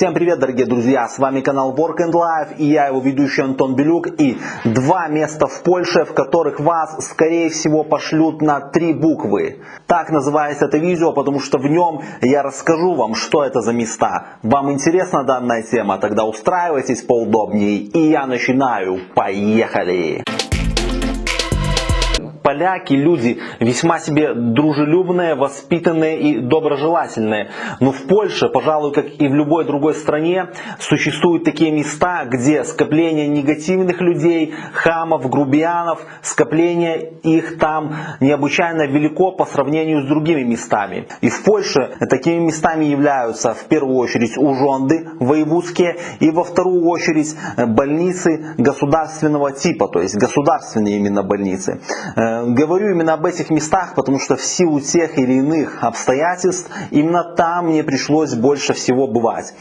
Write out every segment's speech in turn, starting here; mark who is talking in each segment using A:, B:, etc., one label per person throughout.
A: Всем привет, дорогие друзья! С вами канал Work and Life и я его ведущий Антон Белюк. И два места в Польше, в которых вас, скорее всего, пошлют на три буквы. Так называется это видео, потому что в нем я расскажу вам, что это за места. Вам интересна данная тема? Тогда устраивайтесь поудобнее. И я начинаю. Поехали! Поляки люди весьма себе дружелюбные, воспитанные и доброжелательные. Но в Польше, пожалуй, как и в любой другой стране, существуют такие места, где скопление негативных людей, хамов, грубиянов, скопление их там необычайно велико по сравнению с другими местами. И в Польше такими местами являются в первую очередь ужонды воевузские и во вторую очередь больницы государственного типа, то есть государственные именно больницы. Говорю именно об этих местах, потому что в силу тех или иных обстоятельств именно там мне пришлось больше всего бывать.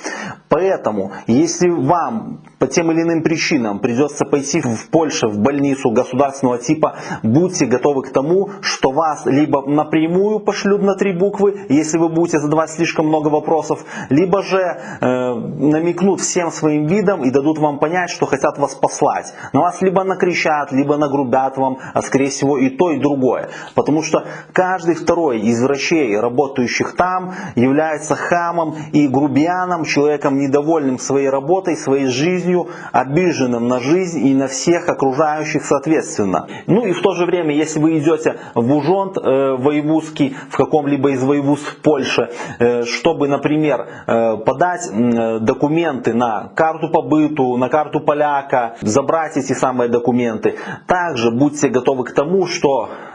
A: Поэтому, если вам по тем или иным причинам придется пойти в Польшу в больницу государственного типа, будьте готовы к тому, что вас либо напрямую пошлют на три буквы, если вы будете задавать слишком много вопросов, либо же э, намекнут всем своим видом и дадут вам понять, что хотят вас послать. На вас либо накричат, либо нагрубят вам, а скорее всего и то, и другое. Потому что каждый второй из врачей, работающих там, является хамом и грубианом, человеком недовольным своей работой, своей жизнью, обиженным на жизнь и на всех окружающих соответственно. Ну и в то же время, если вы идете в Ужонт э, воевузский, в каком-либо из воевузств Польши, э, чтобы, например, э, подать э, документы на карту побыту, на карту поляка, забрать эти самые документы, также будьте готовы к тому, что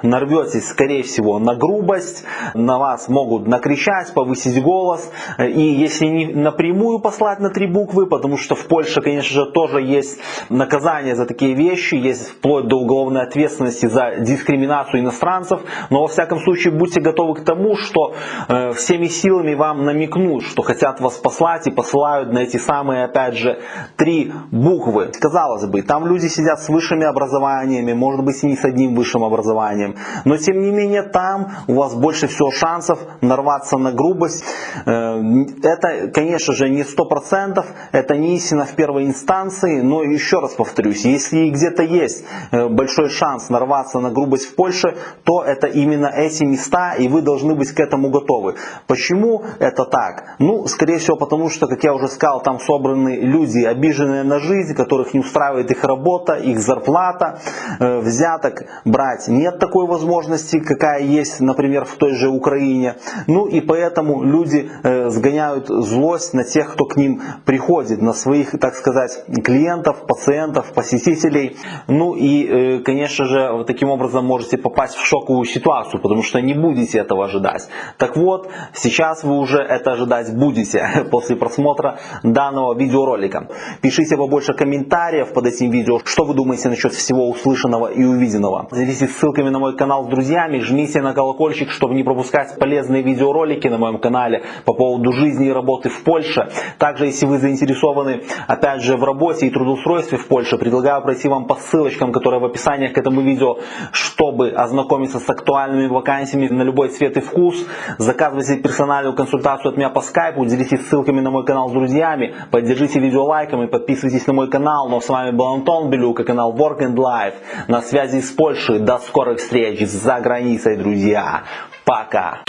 A: нарветесь, скорее всего, на грубость, на вас могут накричать, повысить голос, и если не напрямую послать на три буквы, потому что в Польше, конечно же, тоже есть наказание за такие вещи, есть вплоть до уголовной ответственности за дискриминацию иностранцев, но во всяком случае будьте готовы к тому, что э, всеми силами вам намекнут, что хотят вас послать и посылают на эти самые, опять же, три буквы. Казалось бы, там люди сидят с высшими образованиями, может быть и не с одним высшим образованием, но тем не менее там у вас больше всего шансов нарваться на грубость. Э, это, конечно же, не 100%, это не истина в первой инстанции, но еще раз повторюсь, если где-то есть э, большой шанс нарваться на грубость в Польше, то это именно эти места, и вы должны быть к этому готовы. Почему это так? Ну, скорее всего, потому что, как я уже сказал, там собраны люди, обиженные на жизнь, которых не устраивает их работа, их зарплата, э, взяток брать нет такой возможности, какая есть, например, в той же Украине. Ну и поэтому люди э, сгоняют злость на тех, кто к ним приходит, на своих, так сказать, клиентов, пациентов, посетителей. Ну и, э, конечно же, вы таким образом можете попасть в шоковую ситуацию, потому что не будете этого ожидать. Так вот, сейчас вы уже это ожидать будете после просмотра данного видеоролика. Пишите побольше комментариев под этим видео, что вы думаете насчет всего услышанного и увиденного. Делитесь ссылками на мой канал с друзьями, жмите на колокольчик, чтобы не пропускать полезные видеоролики на моем канале по поводу жизни и работы в Польше. Также, если вы заинтересованы, опять же, в работе и трудоустройстве в Польше, предлагаю пройти вам по ссылочкам, которые в описании к этому видео, чтобы ознакомиться с актуальными вакансиями на любой цвет и вкус. Заказывайте персональную консультацию от меня по скайпу, делитесь ссылками на мой канал с друзьями, поддержите видео лайками, подписывайтесь на мой канал. Ну а с вами был Антон Белюк и канал Work and Life на связи с Польшей. До скорых встреч за границей, друзья. Пока!